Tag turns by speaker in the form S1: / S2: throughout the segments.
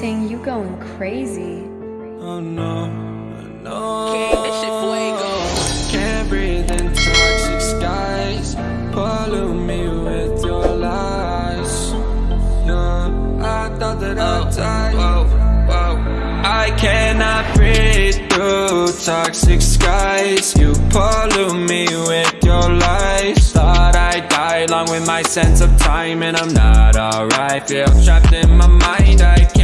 S1: Ting, you going crazy.
S2: Oh no, no.
S3: King, this shit fuego.
S2: Can't breathe in toxic skies. Pollute me with your lies. Yeah, I thought that I'd oh. die.
S3: Whoa, whoa.
S2: I cannot breathe through toxic skies. You pollute me with your lies. Thought I'd die along with my sense of time, and I'm not alright. Feel trapped in my mind. I can't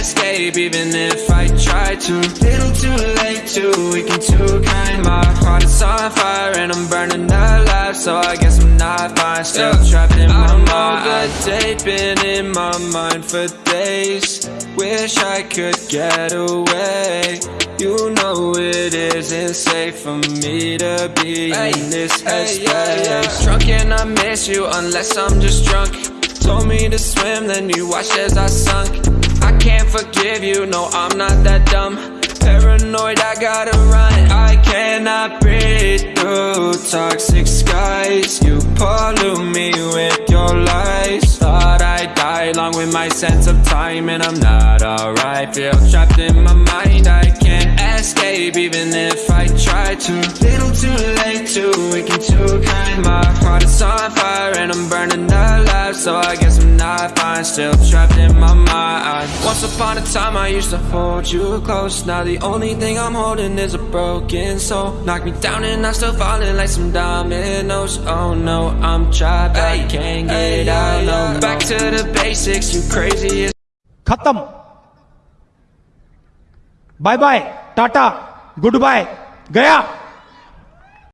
S2: escape even if I try to. Little too late, too weak and too kind. My heart is on fire, and I'm burning alive. So I guess I'm not fine. Still trapped in my mind. I'm day, been in my mind for days. Wish I could get away. You know it isn't safe for me to be in this headspace. Drunk and I miss you unless I'm just drunk. Told me to swim, then you watched as I sunk. Can't forgive you, no, I'm not that dumb. Paranoid, I gotta run. I cannot breathe through toxic skies. You pollute me with your lies. Thought I'd die along with my sense of time, and I'm not alright. Feel trapped in my mind, I escape even if I try to. Little too late, too weak and too kind. My heart is on fire and I'm burning alive. So I guess I'm not fine, still trapped in my mind. Once upon a time I used to hold you close. Now the only thing I'm holding is a broken soul. Knock me down and I'm still falling like some dominoes. Oh no, I'm trapped, I can't get out, no. Back to the basics, you crazy as
S4: Khatam. Bye bye tata goodbye गया।